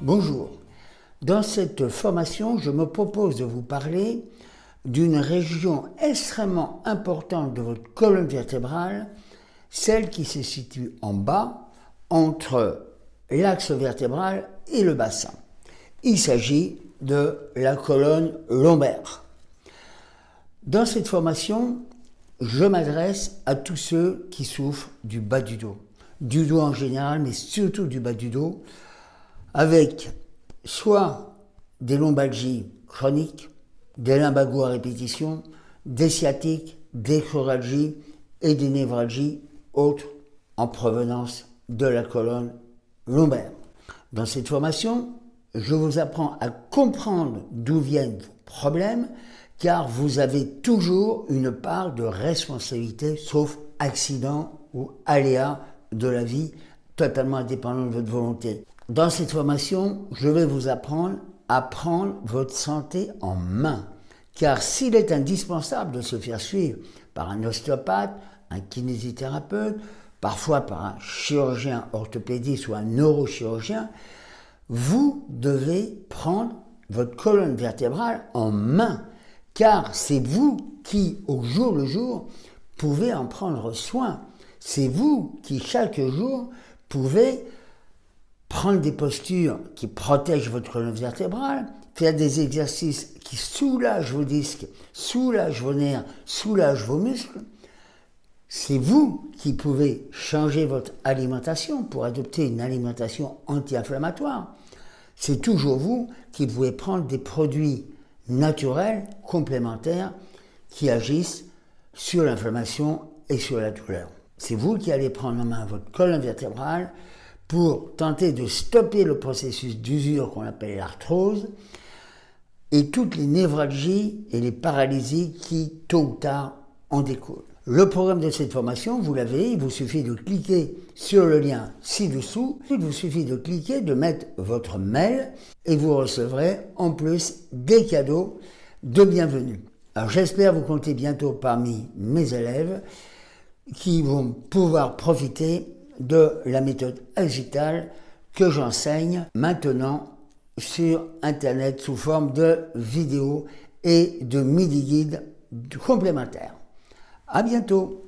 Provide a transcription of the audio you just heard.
Bonjour. Dans cette formation, je me propose de vous parler d'une région extrêmement importante de votre colonne vertébrale, celle qui se situe en bas entre l'axe vertébral et le bassin. Il s'agit de la colonne lombaire. Dans cette formation, je m'adresse à tous ceux qui souffrent du bas du dos, du dos en général, mais surtout du bas du dos, avec soit des lombalgies chroniques, des lumbagos à répétition, des sciatiques, des choralgies et des névralgies autres en provenance de la colonne lombaire. Dans cette formation, je vous apprends à comprendre d'où viennent vos problèmes, car vous avez toujours une part de responsabilité, sauf accident ou aléa de la vie, totalement indépendant de votre volonté. Dans cette formation, je vais vous apprendre à prendre votre santé en main. Car s'il est indispensable de se faire suivre par un ostéopathe, un kinésithérapeute, parfois par un chirurgien orthopédiste ou un neurochirurgien, vous devez prendre votre colonne vertébrale en main, car c'est vous qui, au jour le jour, pouvez en prendre soin. C'est vous qui, chaque jour, pouvez prendre des postures qui protègent votre colonne vertébrale, faire des exercices qui soulagent vos disques, soulagent vos nerfs, soulagent vos muscles, c'est vous qui pouvez changer votre alimentation pour adopter une alimentation anti-inflammatoire. C'est toujours vous qui pouvez prendre des produits naturels, complémentaires, qui agissent sur l'inflammation et sur la douleur. C'est vous qui allez prendre en main votre colonne vertébrale, pour tenter de stopper le processus d'usure qu'on appelle l'arthrose et toutes les névralgies et les paralysies qui, tôt ou tard, en découlent. Le programme de cette formation, vous l'avez, il vous suffit de cliquer sur le lien ci-dessous, il vous suffit de cliquer, de mettre votre mail et vous recevrez en plus des cadeaux de bienvenue. Alors j'espère vous compter bientôt parmi mes élèves qui vont pouvoir profiter de la méthode agitale que j'enseigne maintenant sur Internet sous forme de vidéos et de midi-guides complémentaires. À bientôt